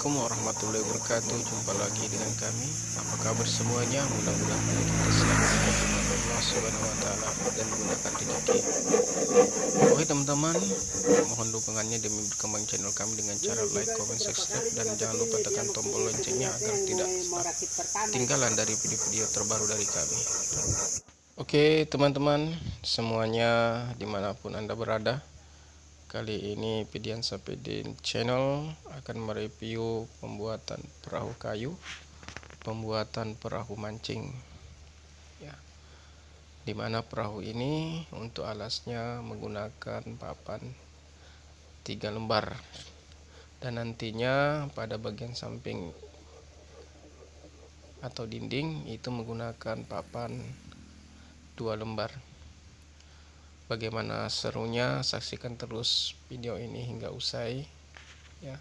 Assalamualaikum warahmatullahi wabarakatuh. Jumpa lagi dengan kami. Apa kabar semuanya? Mudah-mudahan kita selalu Allah subhanahu wa ta'ala Dan gunakan rezeki. Oke teman-teman Mohon dukungannya demi berkembang channel kami Dengan cara like, comment, subscribe Dan jangan lupa tekan tombol loncengnya Agar tidak ketinggalan dari video-video terbaru dari kami. Oke teman-teman Semuanya di mana pun anda berada Kali ini Pidian Sapedin Channel akan mereview pembuatan perahu kayu, pembuatan perahu mancing. Ya. Di mana perahu ini untuk alasnya menggunakan papan tiga lembar dan nantinya pada bagian samping atau dinding itu menggunakan papan dua lembar. Bagaimana serunya saksikan terus video ini hingga usai ya.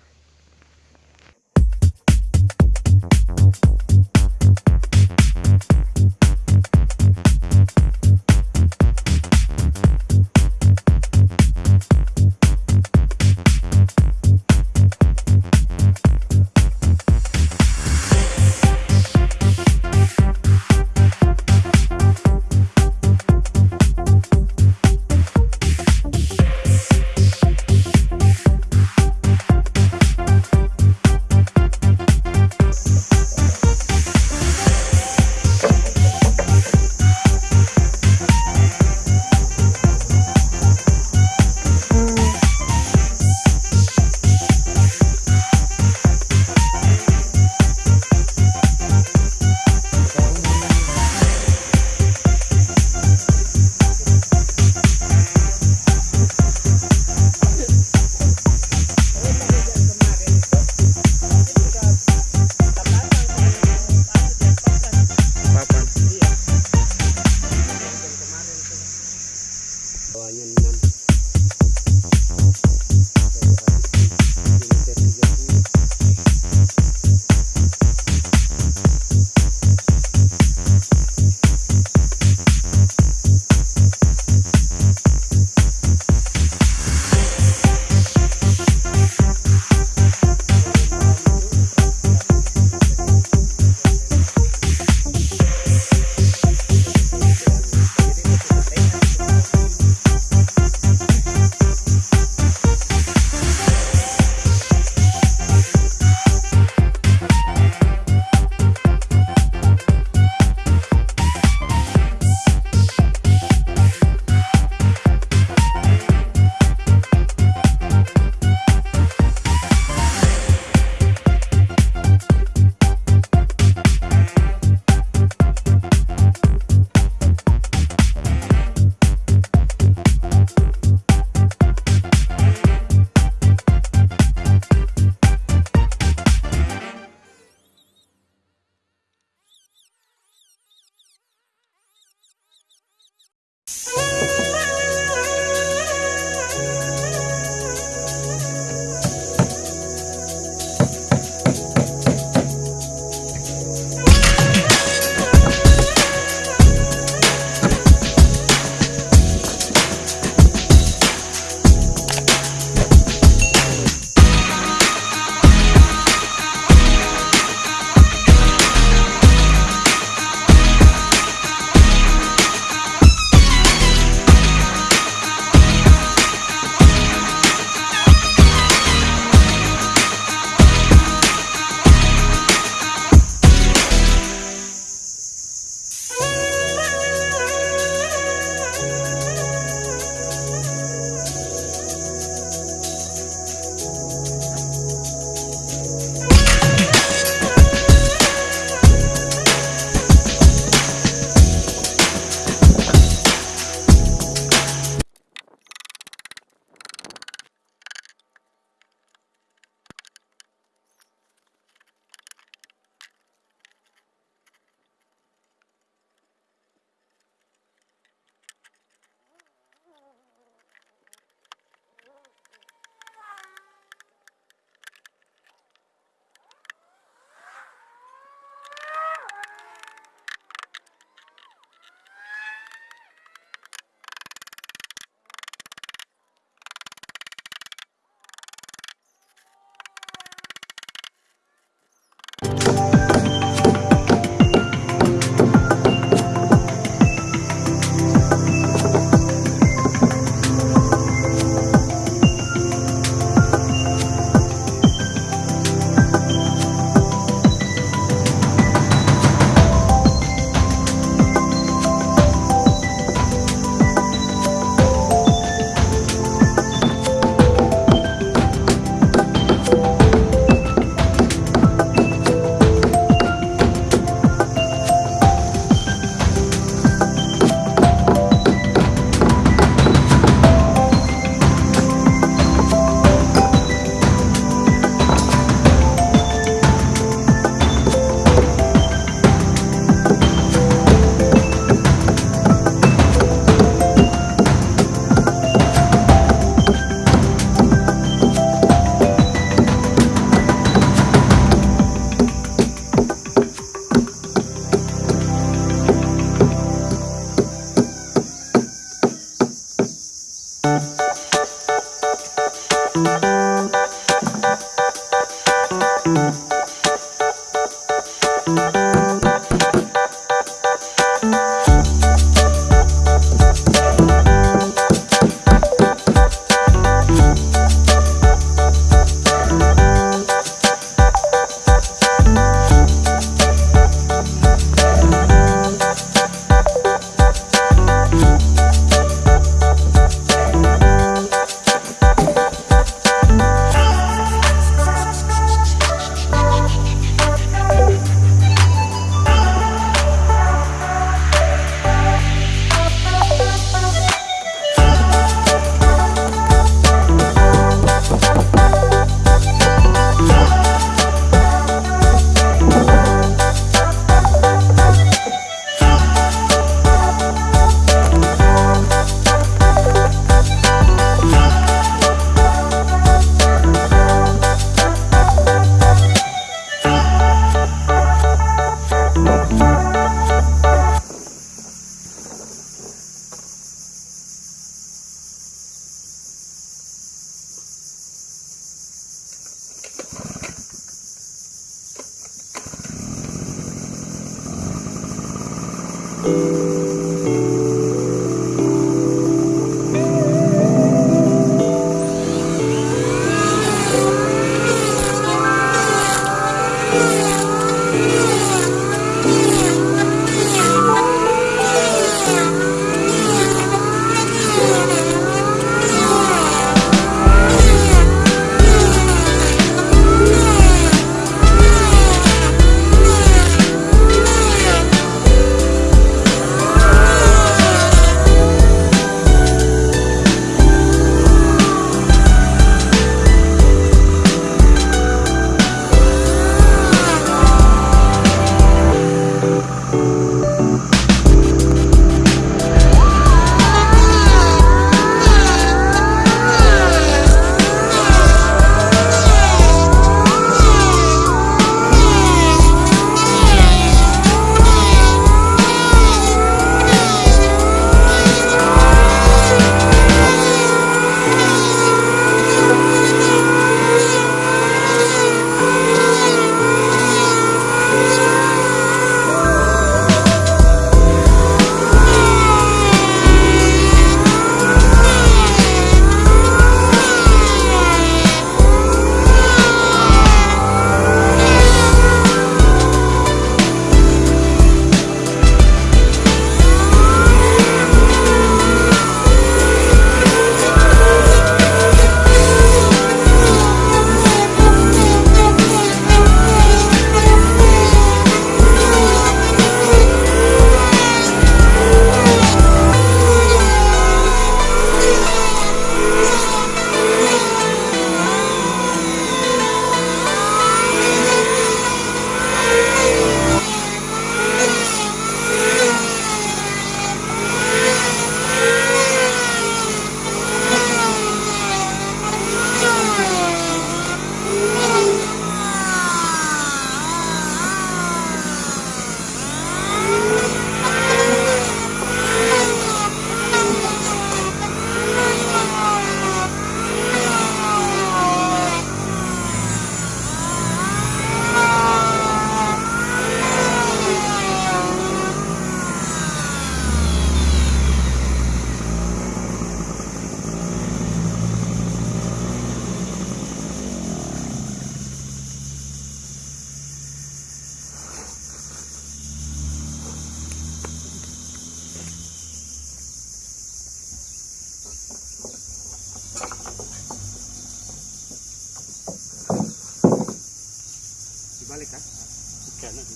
Banyak Música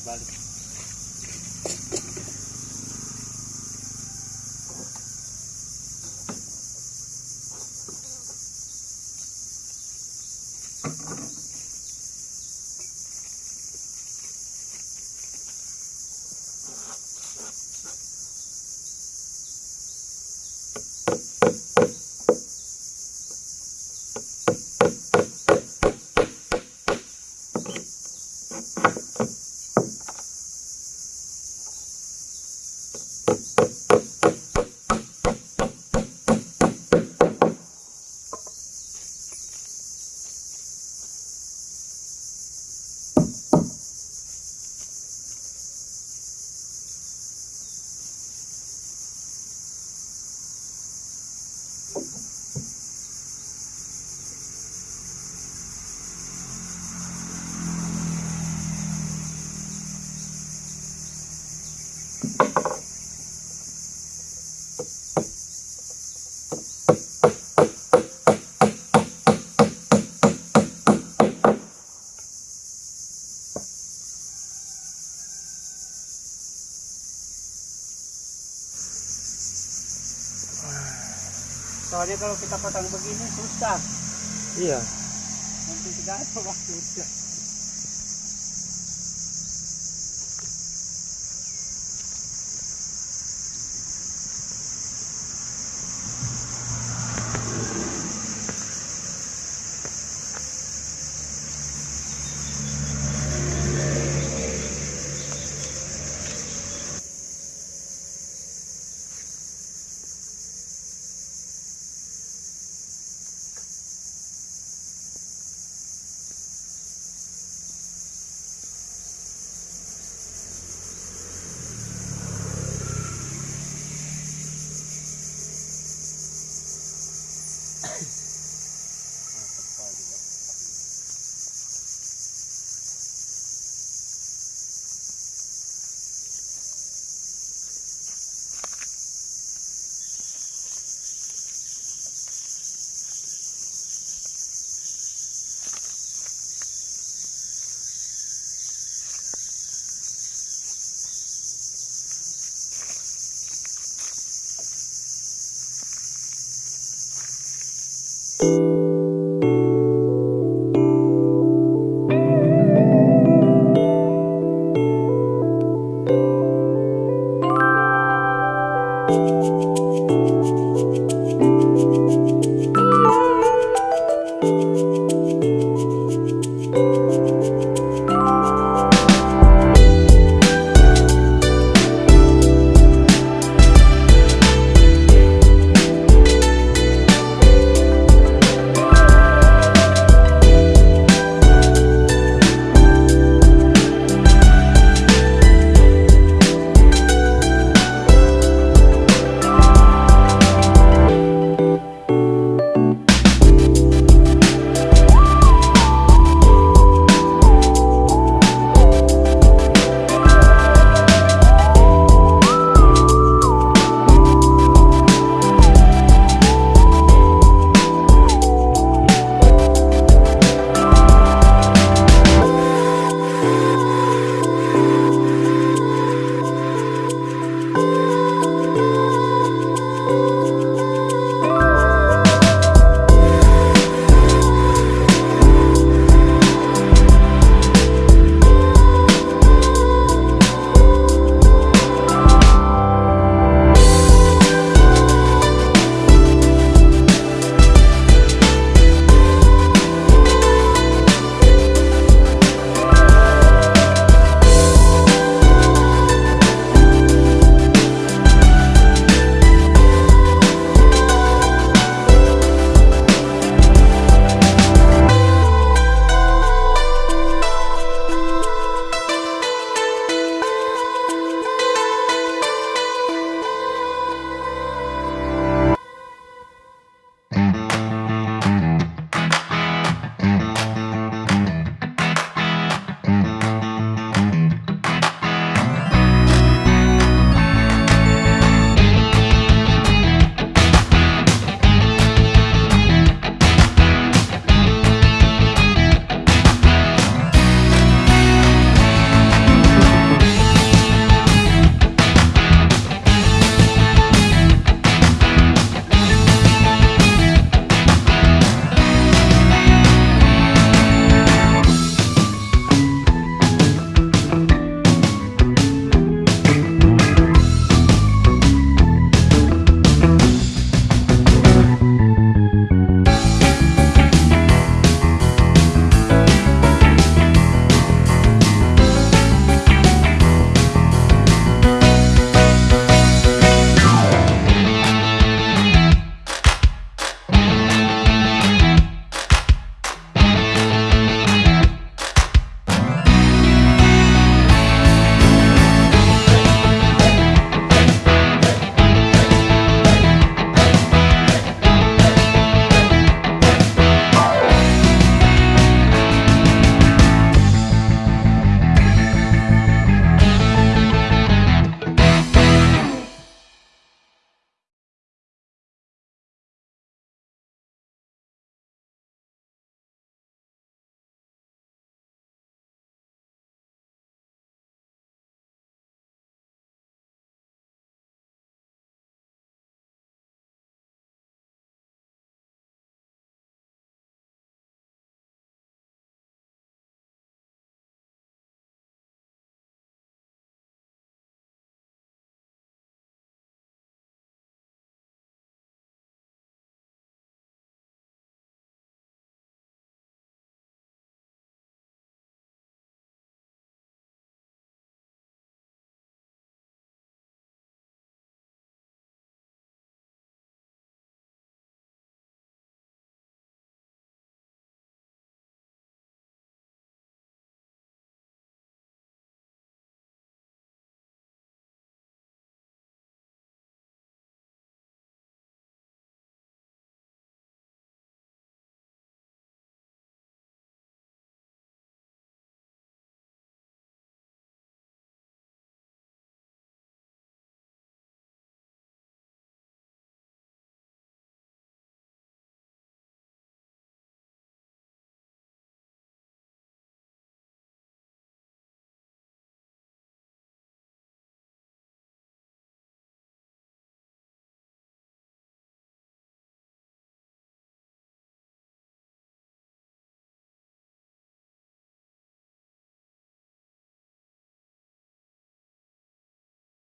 Vale. Pasang begini susah. iya Nanti tidak ada waktu. Peace.